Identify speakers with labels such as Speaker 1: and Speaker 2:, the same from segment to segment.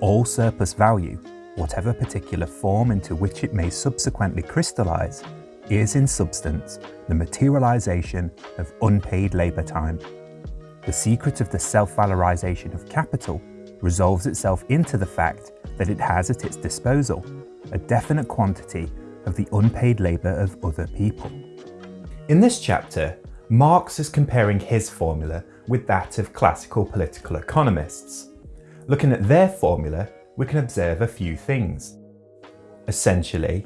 Speaker 1: all surplus value, whatever particular form into which it may subsequently crystallise, is in substance the materialisation of unpaid labour time. The secret of the self-valorisation of capital resolves itself into the fact that it has at its disposal a definite quantity of the unpaid labour of other people.
Speaker 2: In this chapter, Marx is comparing his formula with that of classical political economists. Looking at their formula, we can observe a few things. Essentially,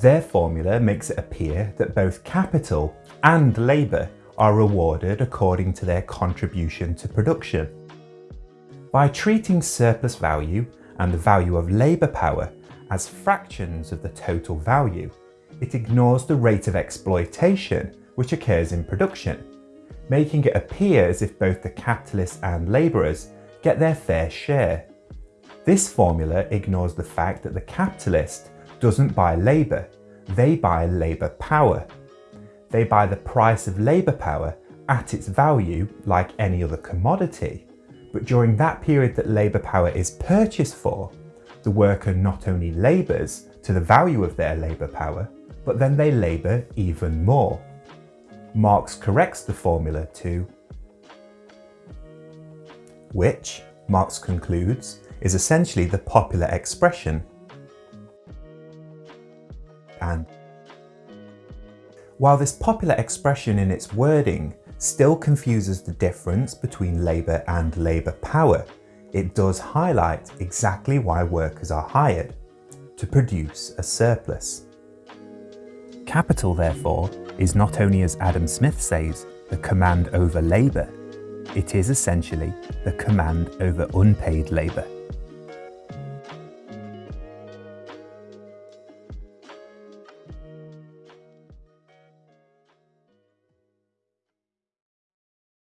Speaker 2: their formula makes it appear that both capital and labour are rewarded according to their contribution to production. By treating surplus value and the value of labour power as fractions of the total value, it ignores the rate of exploitation which occurs in production, making it appear as if both the capitalists and labourers get their fair share. This formula ignores the fact that the capitalist doesn't buy labour, they buy labour power. They buy the price of labour power at its value like any other commodity, but during that period that labour power is purchased for, the worker not only labours to the value of their labour power, but then they labour even more. Marx corrects the formula to which, Marx concludes, is essentially the popular expression and while this popular expression in its wording still confuses the difference between labour and labour power, it does highlight exactly why workers are hired, to produce a surplus. Capital, therefore, is not only, as Adam Smith says, the command over labour, it is essentially the command over unpaid labour.